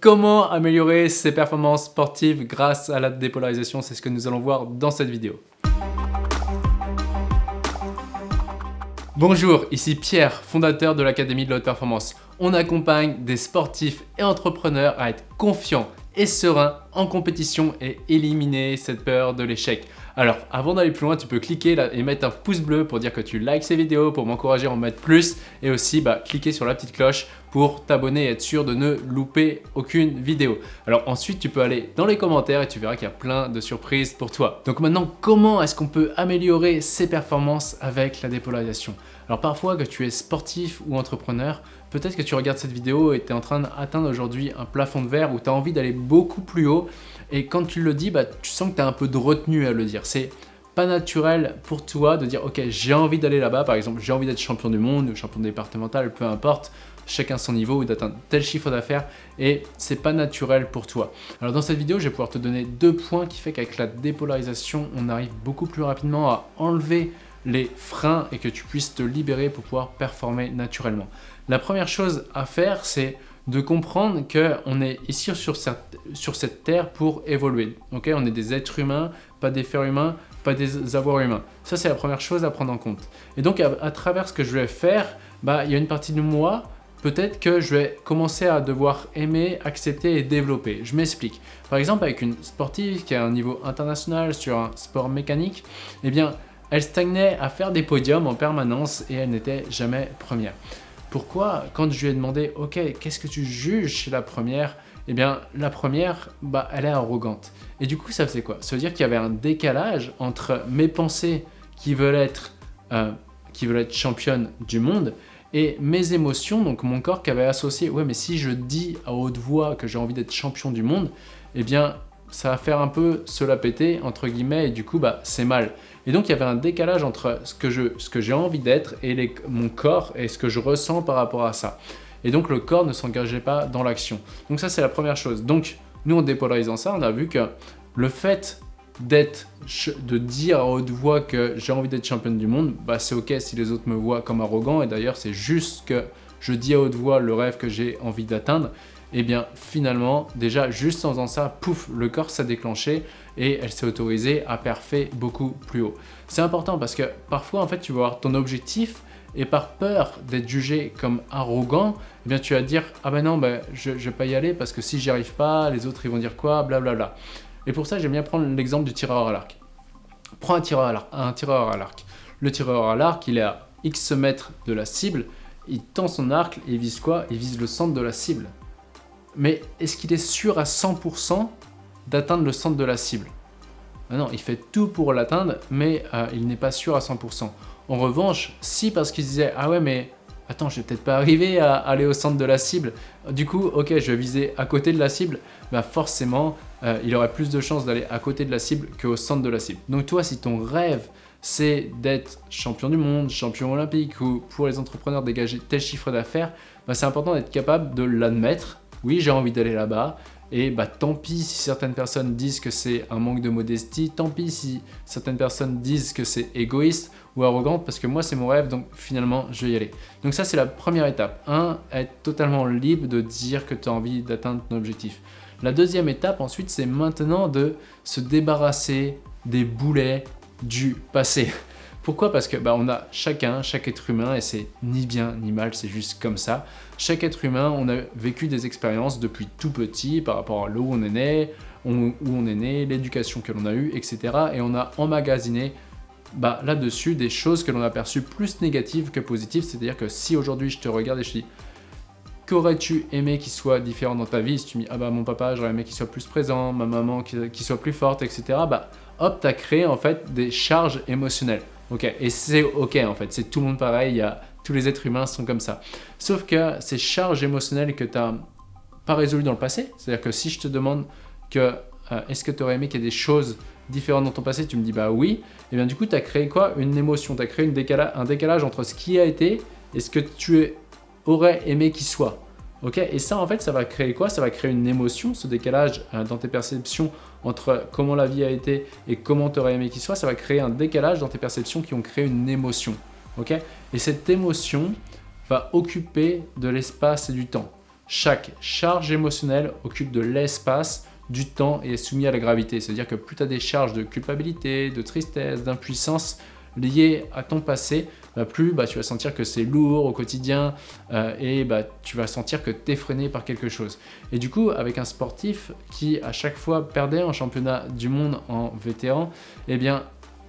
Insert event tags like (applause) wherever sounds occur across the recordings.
Comment améliorer ses performances sportives grâce à la dépolarisation C'est ce que nous allons voir dans cette vidéo. Bonjour, ici Pierre, fondateur de l'Académie de la Haute Performance. On accompagne des sportifs et entrepreneurs à être confiants et sereins en compétition et éliminer cette peur de l'échec. Alors, avant d'aller plus loin, tu peux cliquer et mettre un pouce bleu pour dire que tu likes ces vidéos, pour m'encourager à en mettre plus et aussi bah, cliquer sur la petite cloche pour t'abonner et être sûr de ne louper aucune vidéo. Alors ensuite, tu peux aller dans les commentaires et tu verras qu'il y a plein de surprises pour toi. Donc maintenant, comment est-ce qu'on peut améliorer ses performances avec la dépolarisation? Alors parfois, que tu es sportif ou entrepreneur, peut-être que tu regardes cette vidéo et tu es en train d'atteindre aujourd'hui un plafond de verre où tu as envie d'aller beaucoup plus haut et quand tu le dis, bah, tu sens que tu as un peu de retenue à le dire. C'est pas naturel pour toi de dire « Ok, j'ai envie d'aller là-bas, par exemple, j'ai envie d'être champion du monde ou champion départemental, peu importe, chacun son niveau ou d'atteindre tel chiffre d'affaires et c'est pas naturel pour toi. Alors dans cette vidéo, je vais pouvoir te donner deux points qui fait qu'avec la dépolarisation, on arrive beaucoup plus rapidement à enlever les freins et que tu puisses te libérer pour pouvoir performer naturellement. La première chose à faire, c'est de comprendre qu'on est ici sur cette, sur cette terre pour évoluer. on est des êtres humains, pas des fers humains, pas des avoirs humains. Ça, c'est la première chose à prendre en compte. Et donc, à, travers ce que je vais faire, bah, il y a une partie de moi, peut-être que je vais commencer à devoir aimer, accepter et développer. Je m'explique. Par exemple, avec une sportive qui a un niveau international sur un sport mécanique, eh bien, elle stagnait à faire des podiums en permanence et elle n'était jamais première. Pourquoi Quand je lui ai demandé « Ok, qu'est-ce que tu juges chez la première ?» Eh bien, la première, bah, elle est arrogante. Et du coup, ça faisait quoi? Ça veut dire qu'il y avait un décalage entre mes pensées qui veulent être, euh, qui veulent être championne du monde et mes émotions, donc mon corps qui avait associé « Ouais, mais si je dis à haute voix que j'ai envie d'être champion du monde, eh bien, ça va faire un peu se la péter, entre guillemets, et du coup, bah, c'est mal. Et donc, il y avait un décalage entre ce que j'ai envie d'être et mon corps et ce que je ressens par rapport à ça. Et donc, le corps ne s'engageait pas dans l'action. Donc ça, c'est la première chose. Donc, nous, en dépolarisant ça, on a vu que le fait d'être, de dire à haute voix que j'ai envie d'être championne du monde, bah c'est ok si les autres me voient comme arrogant et d'ailleurs c'est juste que je dis à haute voix le rêve que j'ai envie d'atteindre et eh bien finalement, déjà juste en faisant ça, pouf, le corps s'est déclenché et elle s'est autorisée à perfer beaucoup plus haut. C'est important parce que parfois, en fait, tu vas avoir ton objectif et par peur d'être jugé comme arrogant, eh bien tu vas dire « Ah ben non, ben, je ne vais pas y aller parce que si j'y arrive pas, les autres ils vont dire quoi, blablabla. » Et pour ça, j'aime bien prendre l'exemple du tireur à l'arc. Prends un tireur à l'arc. Le tireur à l'arc, il est à X mètres de la cible, il tend son arc et il vise quoi? Il vise le centre de la cible mais est-ce qu'il est sûr à 100% d'atteindre le centre de la cible? Ah Non, il fait tout pour l'atteindre, mais euh, il n'est pas sûr à 100%. En revanche, si parce qu'il disait « Ah ouais, mais attends, je vais peut-être pas arriver à aller au centre de la cible, du coup, ok, je vais viser à côté de la cible bah forcément, euh, il aurait plus de chances d'aller à côté de la cible qu'au centre de la cible. Donc toi, si ton rêve, c'est d'être champion du monde, champion olympique ou pour les entrepreneurs dégager tel chiffre d'affaires, bah, c'est important d'être capable de l'admettre oui, j'ai envie d'aller là-bas, et bah tant pis si certaines personnes disent que c'est un manque de modestie, tant pis si certaines personnes disent que c'est égoïste ou arrogant, parce que moi c'est mon rêve, donc finalement je vais y aller. Donc ça c'est la première étape. Un, être totalement libre de dire que tu as envie d'atteindre ton objectif. La deuxième étape ensuite c'est maintenant de se débarrasser des boulets du passé. (laughs) Pourquoi? Parce que bah, on a chacun, chaque être humain, et c'est ni bien ni mal, c'est juste comme ça. Chaque être humain, on a vécu des expériences depuis tout petit par rapport à là où on est né, où on est né, l'éducation que l'on a eue, etc. Et on a emmagasiné bah, là-dessus des choses que l'on a perçues plus négatives que positives. C'est-à-dire que si aujourd'hui je te regarde et je te dis qu'aurais-tu aimé qu'il soit différent dans ta vie Si tu me dis, ah bah mon papa, j'aurais aimé qu'il soit plus présent, ma maman qu'il soit plus forte, etc. Bah hop, tu as créé en fait des charges émotionnelles. Ok, et c'est ok en fait, c'est tout le monde pareil, il y a, tous les êtres humains sont comme ça. Sauf que ces charges émotionnelles que tu n'as pas résolues dans le passé, c'est-à-dire que si je te demande que euh, est-ce que tu aurais aimé qu'il y ait des choses différentes dans ton passé, tu me dis bah oui, et bien du coup tu as créé quoi? Une émotion, tu as créé un décalage entre ce qui a été et ce que tu aurais aimé qu'il soit. Ok Et ça, en fait, ça va créer quoi? Ça va créer une émotion, ce décalage euh, dans tes perceptions entre comment la vie a été et comment tu aurais aimé qu'il soit. Ça va créer un décalage dans tes perceptions qui ont créé une émotion. Ok? Et cette émotion va occuper de l'espace et du temps. chaque charge émotionnelle occupe de l'espace du temps et est soumis à la gravité. C'est-à-dire que plus tu as des charges de culpabilité, de tristesse, d'impuissance liées à ton passé, bah, plus bah, tu vas sentir que c'est lourd au quotidien euh, et bah, tu vas sentir que tu es freiné par quelque chose. Et du coup, avec un sportif qui à chaque fois perdait un championnat du monde en vétéran, eh bien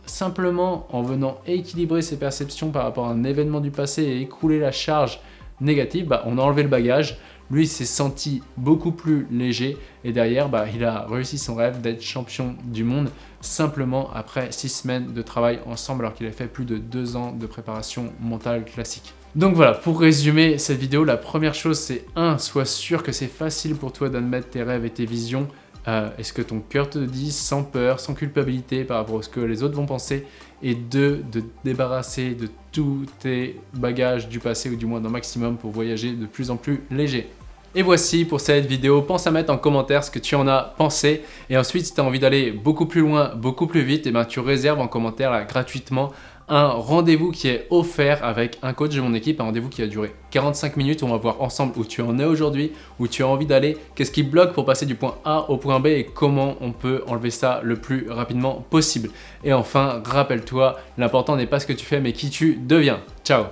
simplement en venant équilibrer ses perceptions par rapport à un événement du passé et écrouler la charge négative, on a enlevé le bagage, lui s'est senti beaucoup plus léger et derrière bah, il a réussi son rêve d'être champion du monde simplement après six semaines de travail ensemble alors qu'il a fait plus de deux ans de préparation mentale classique. Donc voilà, pour résumer cette vidéo, la première chose c'est 1. Sois sûr que c'est facile pour toi d'admettre tes rêves et tes visions euh, est-ce que ton cœur te dit sans peur, sans culpabilité par rapport à ce que les autres vont penser et deux, de te débarrasser de tous tes bagages du passé ou du moins d'un maximum pour voyager de plus en plus léger? Et voici pour cette vidéo, pense à mettre en commentaire ce que tu en as pensé et ensuite si tu as envie d'aller beaucoup plus loin, beaucoup plus vite, et eh ben, tu réserves en commentaire gratuitement un rendez-vous qui est offert avec un coach de mon équipe, un rendez-vous qui a duré 45 minutes on va voir ensemble où tu en es aujourd'hui, où tu as envie d'aller, qu'est-ce qui bloque pour passer du point A au point B et comment on peut enlever ça le plus rapidement possible. Et enfin, rappelle-toi, l'important n'est pas ce que tu fais mais qui tu deviens. Ciao